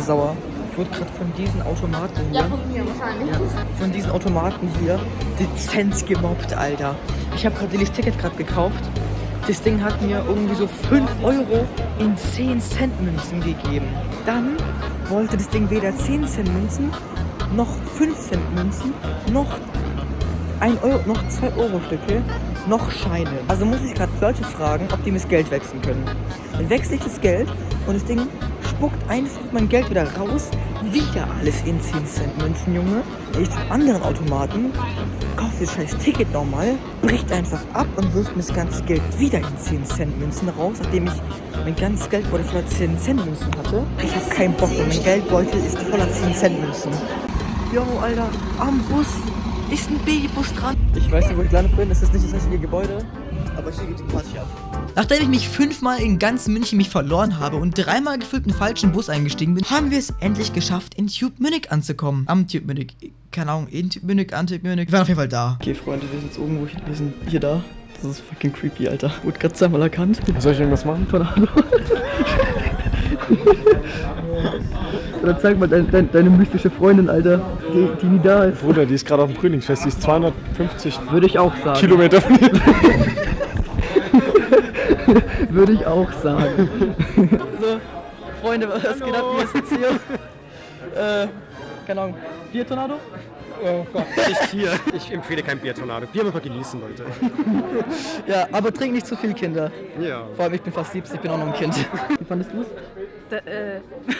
so sauer. Ich wurde gerade von diesen Automaten hier. Ja, von mir wahrscheinlich. von diesen Automaten hier dezent gemobbt, Alter. Ich habe gerade das Ticket gerade gekauft. Das Ding hat mir irgendwie so 5 Euro in 10 Cent Münzen gegeben. Dann wollte das Ding weder 10 Cent Münzen, noch 5 Cent Münzen, noch 1 Euro, noch 2 Euro Stücke, noch Scheine. Also muss ich gerade Leute fragen, ob die mir das Geld wechseln können. Dann wechsle ich das Geld und das Ding spuckt einfach mein Geld wieder raus. Wieder alles in 10 Cent Münzen, Junge. Gehe ich zum anderen Automaten, kaufe das scheiß Ticket nochmal, bricht einfach ab und wirft mir das ganze Geld wieder in 10 Cent Münzen raus, nachdem ich mein ganzes Geldbeutel voller 10 Cent Münzen hatte. Ich habe keinen Bock und mein Geldbeutel ist voller 10 Cent Münzen. Jo, Alter, am Bus ist ein Babybus dran. Ich weiß nicht, wo ich gelandet bin. Es ist nicht das richtige Gebäude. Aber hier geht die Party ab. Nachdem ich mich fünfmal in ganz München mich verloren habe und dreimal gefühlt in den falschen Bus eingestiegen bin, haben wir es endlich geschafft, in Tube Munich anzukommen. Am Tube Munich. Keine Ahnung, in Tube Munich, an Tube Munich. Wir waren auf jeden Fall da. Okay, Freunde, wir sind jetzt irgendwo. Wir sind hier da. Das ist fucking creepy, Alter. Wurde gerade zweimal erkannt. Soll ich irgendwas machen? Tornado. Oder zeig mal dein, dein, deine mystische Freundin, Alter, die, die nie da ist. Bruder, die ist gerade auf dem Frühlingsfest, die ist 250 Würde ich auch sagen. Kilometer von hier. Würde ich auch sagen. so, Freunde, was geht ab? Ist jetzt hier? Äh, keine Ahnung. Biertornado? Oh Gott, nicht hier. Ich empfehle kein Biertornado. Bier muss man genießen, Leute. Ja, aber trink nicht zu viel, Kinder. Ja. Vor allem, ich bin fast 70, ich bin auch noch ein Kind. Wie fandest du es? Äh.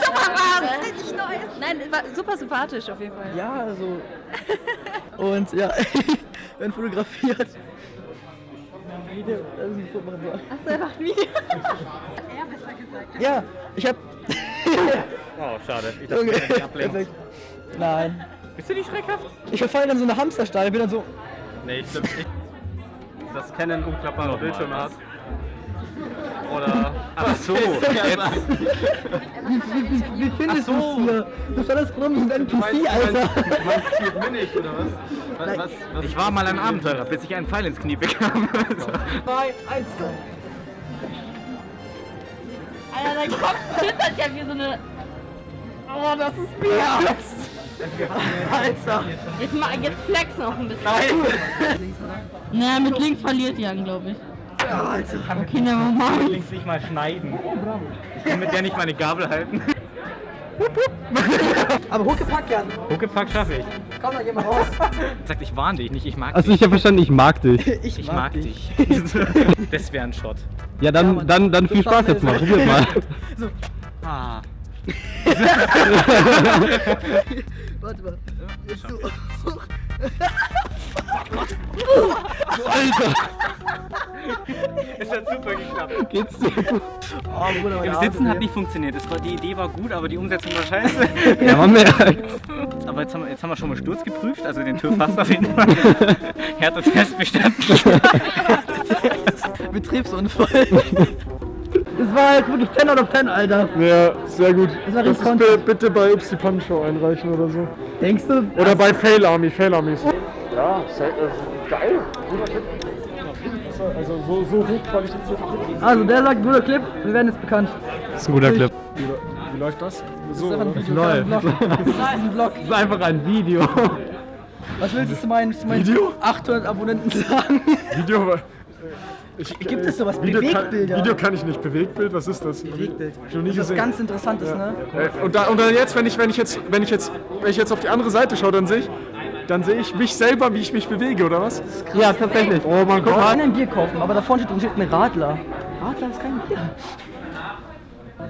super warm! Richtig nice! Nein, war super sympathisch auf jeden Fall. Ja, also. Und ja, werden fotografiert. Video, also ein Foto machen soll. Achso, er macht ein Video. er besser gesagt. Ja, ich hab. Oh, schade. Ich dachte, ich ablenken. Nein. Bist du nicht schreckhaft? Ich verfall dann so eine Hamsterstall, bin dann so. Nee, ich glaube nicht. Das Canon umklappbare Bildschirme hat. Oder. Ach so, jetzt. Wie findest du es hier? Du standest rum mit einem NPC, Alter. Du meinst Tube Munich oder was? Was, was, was? Ich war mal ein Abenteurer, bis ich einen Pfeil ins Knie bekam. 3, 1, go. Alter, dein Kopf zittert ja wie so eine. Oh, das ist mir. Alter. Jetzt, mal, jetzt flex noch ein bisschen. Na, mit links verliert Jan, glaube ich. Ja, Alter. Okay, never mind. links nicht mal schneiden. Ich kann mit der nicht meine Gabel halten. Aber hochgepackt, Jan. Huckepack schaffe ich. Komm, dann geh mal raus. Sagt, ich warne dich nicht, ich mag Also dich. ich habe verstanden, ich mag dich. Ich, Ich mag dich. das wäre ein Shot. Ja, Ja, dann, Mann. dann, dann viel So Spaß jetzt mal. Probiert mal. Ah. Warte mal. So. Es hat super geklappt. Geht's dir gut? Oh, Bruder, Im Sitzen hat hier. nicht funktioniert. Das war, die Idee war gut, aber die Umsetzung war scheiße. Ja, man merkt. Aber jetzt haben, wir, jetzt haben wir schon mal Sturz geprüft, also den TÜV auf jeden Fall. Härter Test bestanden. Betriebsunfall. Das war halt wirklich 10 out of 10, Alter. Ja, sehr gut. Das war Das ist bi- bitte bei Upsi Punch Show einreichen oder so. Denkst du? Oder bei Fail Army, Fail Armies. Ja, sehr, äh, geil. Guter Tipp. Also so, so hochqualifiziert. Also, der sagt, guter Clip, wir werden jetzt bekannt. Das ist ein guter Clip. Wie, wie läuft das? So, Das ist einfach ein? Video. Das ist ein Vlog. Das ist einfach ein Video. Was willst du zu meinen, zu meinen Video? 800 Abonnenten sagen? Video. Ich, Gibt es sowas? Video Bewegtbilder? Kann, Video kann ich nicht. Bewegtbild, was ist das? Bewegtbild. Nie Das ist was ganz Interessantes, ne? Äh, Und, da, und dann jetzt, wenn ich, wenn ich jetzt, wenn ich jetzt, wenn ich jetzt auf die andere Seite schaue, dann sehe ich, dann sehe ich mich selber, wie ich mich bewege, oder was? Ja, tatsächlich. Oh mein Guck mal, Gott. kann ein Bier kaufen, aber da vorne steht, steht ein Radler. Radler ist kein Bier.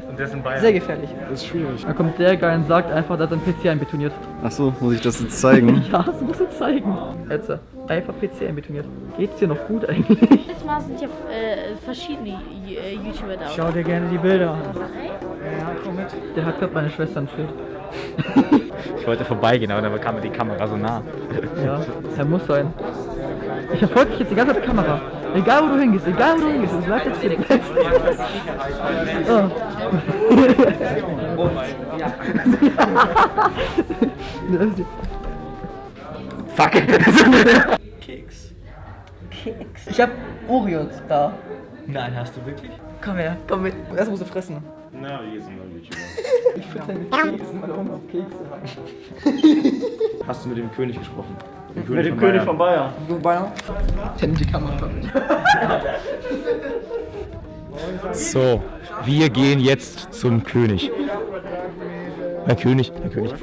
Und das in Bayern. Sehr gefährlich. Das ist schwierig. Da kommt der Guy und sagt einfach, dass er ein PC einbetoniert. Achso, muss ich das jetzt zeigen? Ja, das musst du zeigen. Jetzt, einfach PC einbetoniert. Geht's dir noch gut eigentlich? Dieses Mal sind ja äh, verschiedene äh, YouTuber da. Schau dir gerne die Bilder an. Ja, komm mit. Der hat gerade meine Schwester entführt. Ich wollte vorbeigehen, aber dann kam mir die Kamera so nah. Ja, er muss sein. Ich verfolge dich jetzt die ganze Zeit mit der Kamera. Egal wo du hingehst, egal wo du hingehst, es bleibt jetzt hier. oh. Fuck! Keks. Ich hab Oreos da. Nein, hast du wirklich? Komm her, komm mit. Erst musst du fressen. Hast du mit dem König gesprochen? Mit dem König von Bayern. So, wir gehen jetzt zum König. Herr König, Herr König,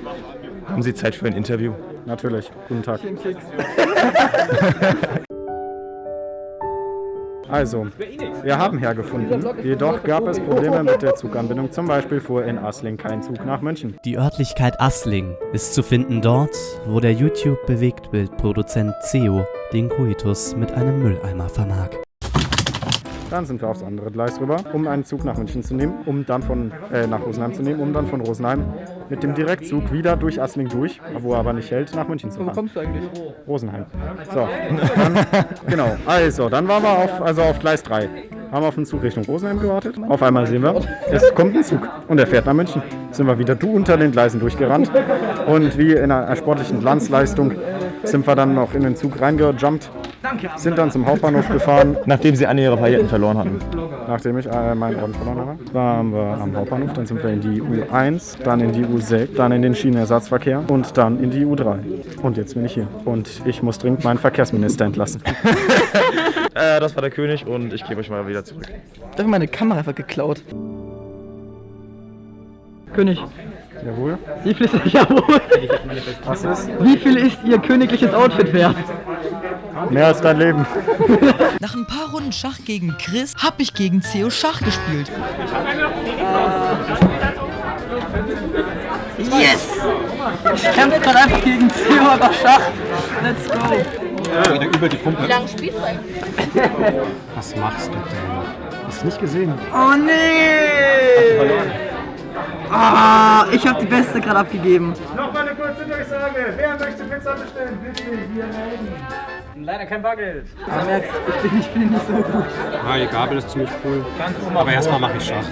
haben Sie Zeit für ein Interview? Natürlich. Guten Tag. Also, wir haben hergefunden. Jedoch gab es Probleme mit der Zuganbindung. Zum Beispiel fuhr in Asling kein Zug nach München. Die Örtlichkeit Assling ist zu finden dort, wo der YouTube-Bewegtbildproduzent Ceo den Koitus mit einem Mülleimer vermag. Dann sind wir aufs andere Gleis rüber, um einen Zug nach München zu nehmen, um dann von äh, nach Rosenheim zu nehmen, um dann von Rosenheim mit dem Direktzug wieder durch Assling durch, wo er aber nicht hält, nach München zu fahren. Wo kommst du eigentlich? Rosenheim. So, dann, genau. Also, dann waren wir auf, also auf Gleis 3. Haben auf den Zug Richtung Rosenheim gewartet. Auf einmal sehen wir, es kommt ein Zug und er fährt nach München. Sind wir wieder du unter den Gleisen durchgerannt und wie in einer sportlichen Glanzleistung sind wir dann noch in den Zug reingejumpt, sind dann zum Hauptbahnhof gefahren, Nachdem Sie alle Ihre Pailletten verloren hatten. Nachdem ich äh, meinen Orden verloren habe. Waren wir am Hauptbahnhof, dann sind wir in die U1, dann in die U6, dann in den Schienenersatzverkehr und dann in die U3. Und jetzt bin ich hier. Und ich muss dringend meinen Verkehrsminister entlassen. Äh, das war der König und ich gebe euch mal wieder zurück. Da habe meine Kamera einfach geklaut. König, Jawohl. wie viel ist, jawohl, Was ist? wie viel ist Ihr königliches Outfit wert? Mehr als dein Leben. Nach ein paar Runden Schach gegen Chris hab ich gegen Theo Schach gespielt. Yes! Ich kämpfe gerade einfach gegen Theo aber Schach. Let's go. Wie lange spielst du eigentlich? Was machst du denn? Hast du nicht gesehen? Oh nee! Ah, ich habe die beste gerade abgegeben. Noch mal eine kurze Durchsage. Wer möchte Pizza bestellen? Bitte hier melden. Leider kein Bargeld. Du merkst, ich bin, ich bin nicht so gut. Ah, die Gabel ist ziemlich cool. Aber erstmal mache ich Schach.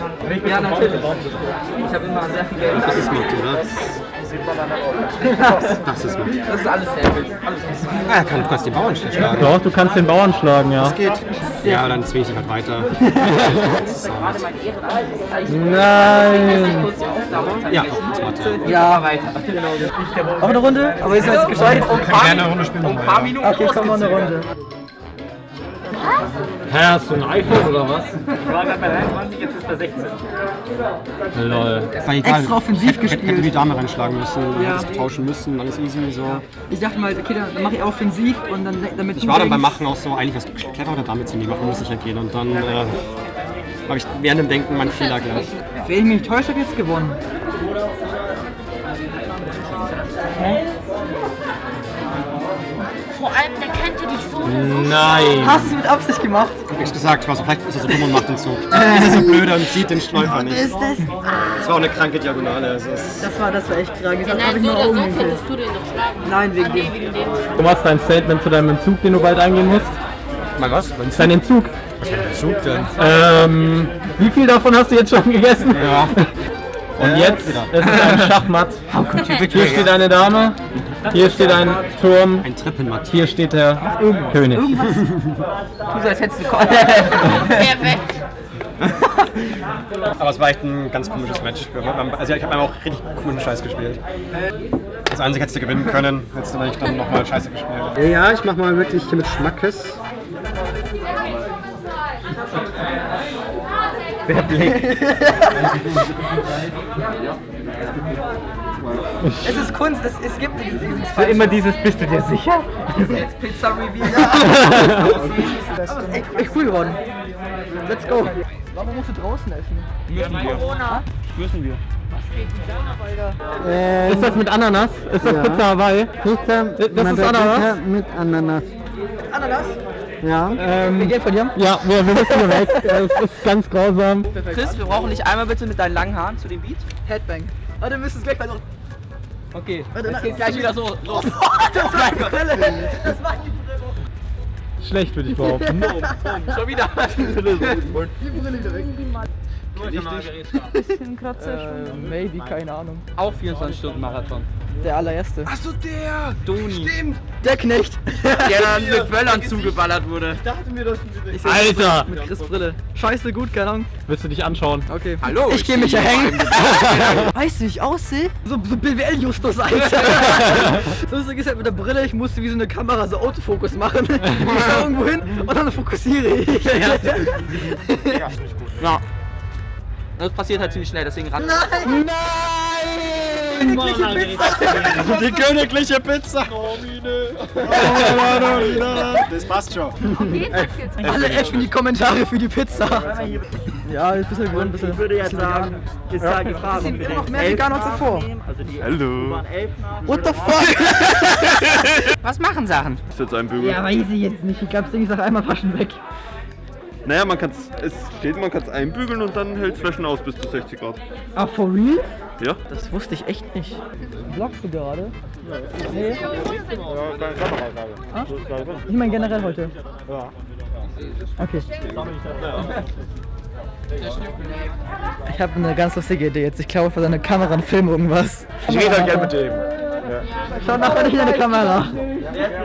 Ja, natürlich. Ich habe immer sehr viel Geld. Das ist mit, oder? Das ist mit. Das ist alles sehr gut. Alles Ah, kann, du kannst den Bauern schlagen. Doch, du kannst den Bauern schlagen, ja. Ja, dann zwinge ich dich halt weiter. Nein! Ja, das. Ja, weiter. Auch eine Runde? Aber ist das gescheit? Gerne eine Runde spielen nochmal. Okay, komm mal eine Runde. Hä, hast du ein iPhone oder was? Ich war gerade bei 23, jetzt ist bei 16. Lol. War egal. Extra offensiv Hätte, hätte gespielt. die Dame reinschlagen müssen, Ja. hättest tauschen müssen, alles easy so. Ich dachte mal, okay, dann mache ich offensiv und dann damit Ich war dann beim Machen auch so, eigentlich was clever der Dame zu nehmen, muss ich ja gehen. Und dann äh, habe ich während dem Denken meinen Fehler gleich. Wenn ich mich nicht täusche, habe ich jetzt gewonnen. Nein! Hast du es mit Absicht gemacht? Hab ich gesagt, ich war so, vielleicht ist er so dumm und macht den Zug. ist er so blöd und sieht den Schläufer nicht. Ist das? Das war auch eine kranke Diagonale. Also Das war, das war echt krank. Das habe Nein, ich so nur oder so könntest du den doch schlagen. Nein, wegen Ah, dem. wegen dem. Du machst dein Statement zu deinem Entzug, den du bald eingehen musst. Mein was? Dein Entzug. Zug denn? Ähm, wie viel davon hast du jetzt schon gegessen? Ja. Und Äh, jetzt wieder. ist es ein Schachmatt. Hier steht eine Dame, hier steht ein Turm, Ein Trippelmatt. hier steht der König. Tu so, als hättest du Perfekt. Aber es war echt ein ganz komisches Match. Also ich habe einfach auch richtig komischen Scheiß gespielt. Das einzige hättest du gewinnen können, hättest du eigentlich dann nochmal Scheiße gespielt. Ja, ich mach mal wirklich hier mit Schmackes. Der Blick. Es ist Kunst, es, es gibt dieses Immer dieses, bist du dir sicher? Jetzt Pizza Reveal. Aber es ist echt, echt cool geworden. Let's go. Warum musst du draußen essen? Ist das mit Ananas? Ist das Pizza Hawaii? Pizza, das ist Ananas? mit Ananas. Ananas? Ja. Ähm, Geld von dir? Ja, wir, wir müssen hier weg. Es ist ganz grausam. Chris, wir brauchen dich einmal bitte mit deinen langen Haaren zu dem Beat. Headbang. Oh, dann müsst es gleich bei so. Okay. Warte, das geht gleich wieder so. Los. das war die Brille. Das war die Brille. Schlecht würde ich behaupten. Schon wieder. Äh, Bisschen Kratzer äh, Maybe, keine Ahnung. Auch 24 Stunden Marathon. Der allererste. Achso, der! Doni. Stimmt! Der Knecht. Der dann mit Böllern zugeballert wurde. Ich dachte mir, dass Ich seh Alter! Mit Chris Brille. Scheiße gut, keine Ahnung. Willst du dich anschauen? Okay. Hallo, Ich gehe mich ja hängen. weißt du, wie ich aussehe? So, so BWL-Justus, Alter. so ist es halt mit der Brille. Ich musste wie so eine Kamera so Autofokus machen. Ich schau irgendwo hin und dann fokussiere ich. Ja. Das passiert halt ziemlich schnell, deswegen ran. Die königliche Pizza! Das passt schon. Alle echt in die Kommentare für die Pizza. Ja, ein bisschen gewöhnt, ein bisschen. Ich würde jetzt sagen, ist ja Gefahr. Sieht immer noch mehr vegan als zuvor. Hallo. What the fuck? Was machen Sachen? Ist jetzt ein Bügel? Ja, weiß ich jetzt nicht. Ich glaube, ist nach einmal waschen weg. Naja, man kann es steht, man kann es einbügeln und dann hält es Flaschen aus bis zu 60 Grad. Ah, for real? Ja? Das wusste ich echt nicht. Vlogst du gerade? Nee. Ah? Ich meine generell heute. Ja. Okay. Ich habe eine ganz lustige Idee jetzt. Ich glaube vor seiner Kamera und filme irgendwas. Ich rede halt gern mit dem. Schau nachher nicht in deine Kamera.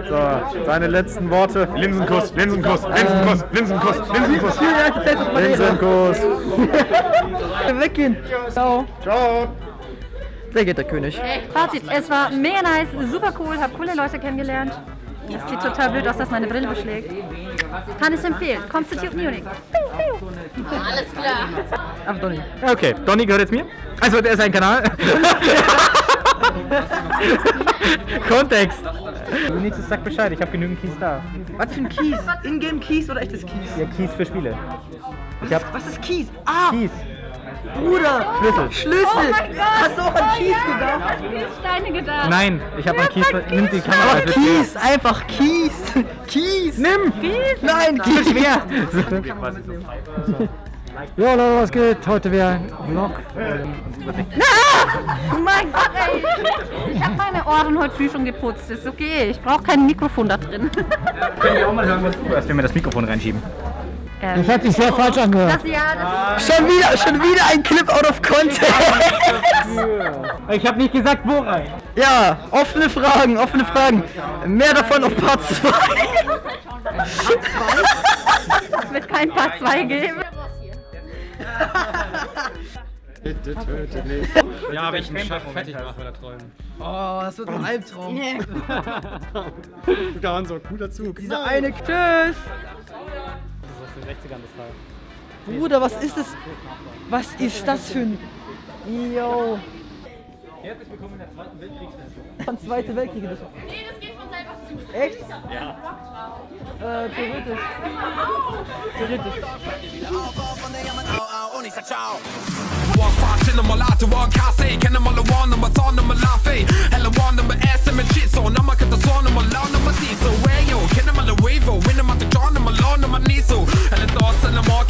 So, deine letzten Worte. Linsenkuss, Linsenkuss, Linsenkuss, Linsenkuss, Linsenkuss. Linsenkuss. Weggehen. Ciao. Ciao. Der geht der König. Fazit, es war mega nice, super cool, habe coole Leute kennengelernt. Es sieht total blöd aus, dass meine Brille beschlägt. Kann ich empfehlen. Kommt zu Tube Munich. Alles klar. Ach, Donny. Okay, Donny gehört jetzt mir. Also, der ist ein Kanal. Kontext. Du nächstes sag Bescheid, ich habe genügend Keys da. Was für ein Kies? Ingame Kies oder echtes Kies? Ja, Keys für Spiele. Ich hab Was ist Kies? Ah, Keys. Bruder. Schlüssel. Schlüssel. Hast du auch an Kies gedacht? Steine gedacht. Nein, ich habe an Keys. Nimm die Kamera. Schwer. Kies, einfach Kies. Kies. Nimm. Kies. Nein, Kies. Schwer. Ja, Leute, was geht? Heute wieder Vlog. Oh mein Gott, ey. Ich habe meine Ohren heute früh schon geputzt. Ist okay. Ich brauche kein Mikrofon da drin. Können wir auch mal hören, was du hörst, wenn wir das Mikrofon reinschieben. Ähm, hat sich sehr falsch angehört. das, ja, das Schon wieder, schon wieder ein Clip out of context. Ich habe nicht gesagt, wo rein. Ja, offene Fragen, offene Fragen. Mehr davon auf Part 2. es wird kein Part 2 geben. Bitte töte mich. Ja, aber ich einen Chef fertig mache, wenn er träumen. Oh, das wird ein Albtraum. Da war so cooler Zug. Dieser eine Tschüss. Bruder, was ist das? Was ist das für ein... Yo. Herzlich willkommen in der Zweiten Weltkriegssendung. Von Zweite Weltkrieg. Das Nee, das geht von selber zu. Echt? Ja. Äh, theoretisch. Theoretisch. Tony Sachao. One five in the malata, one case, can the malawan, number son, number lafe, hella one, number S, and shit, so now I the son, number law, number so. where yo, can the or win them at the John, number law, number diesel, and the thoughts and the more.